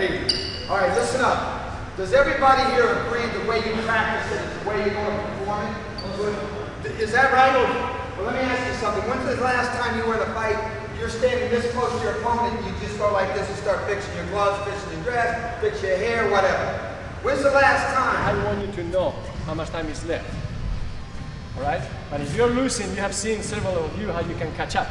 All right, listen up. Does everybody here agree the way you practice it is the way you're going to perform it? Is that right? Well, let me ask you something. When's the last time you were in a fight, you're standing this close to your opponent, you just go like this and start fixing your gloves, fixing your dress, fix your hair, whatever? When's the last time? I want you to know how much time is left. All right? But if you're losing, you have seen several of you how you can catch up.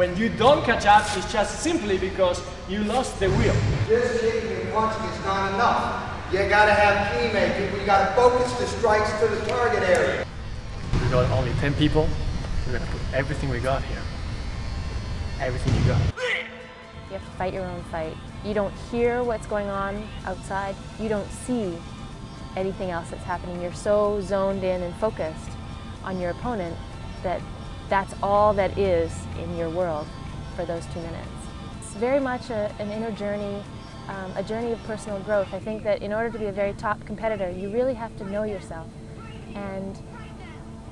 When you don't catch up, it's just simply because you lost the wheel. Just kicking and punching is not enough. You gotta have key making. You gotta focus the strikes to the target area. We got only 10 people. We're gonna put everything we got here. Everything you got. You have to fight your own fight. You don't hear what's going on outside. You don't see anything else that's happening. You're so zoned in and focused on your opponent that that's all that is in your world for those two minutes. It's very much a, an inner journey, um, a journey of personal growth. I think that in order to be a very top competitor, you really have to know yourself. And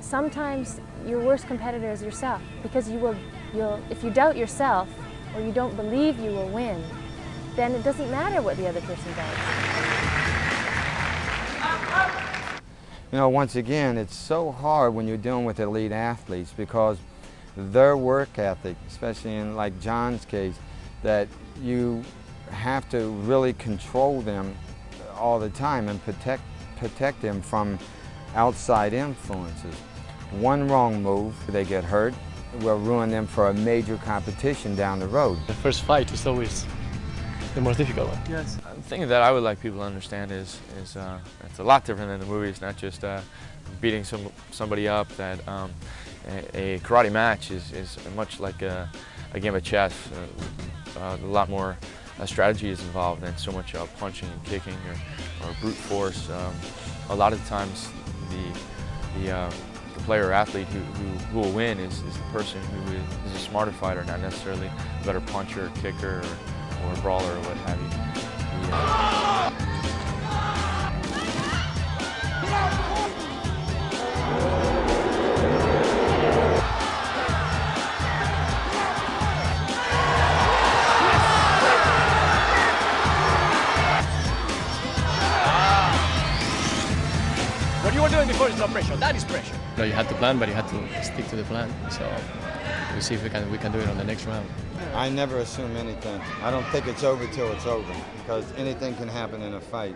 sometimes your worst competitor is yourself because you will, you'll, if you doubt yourself or you don't believe you will win, then it doesn't matter what the other person does. You know, once again, it's so hard when you're dealing with elite athletes because their work ethic, especially in like John's case, that you have to really control them all the time and protect, protect them from outside influences. One wrong move, they get hurt, will ruin them for a major competition down the road. The first fight is always the most difficult one. Yes. The thing that I would like people to understand is, is uh, it's a lot different than the movies, not just uh, beating some, somebody up. That um, a, a, karate match is, is much like a, a game of chess. Uh, uh a lot more uh, strategy is involved than so much uh, punching and kicking or, or brute force. Um, a lot of times the, the, the player or athlete who, who, who, will win is, is the person who is, is a smarter fighter, not necessarily a better puncher or kicker or, or brawler or what have you. What you were doing before is not pressure, that is pressure. You had to plan, but you had to stick to the plan. So we'll see if we can we can do it on the next round. I never assume anything. I don't think it's over till it's over because anything can happen in a fight.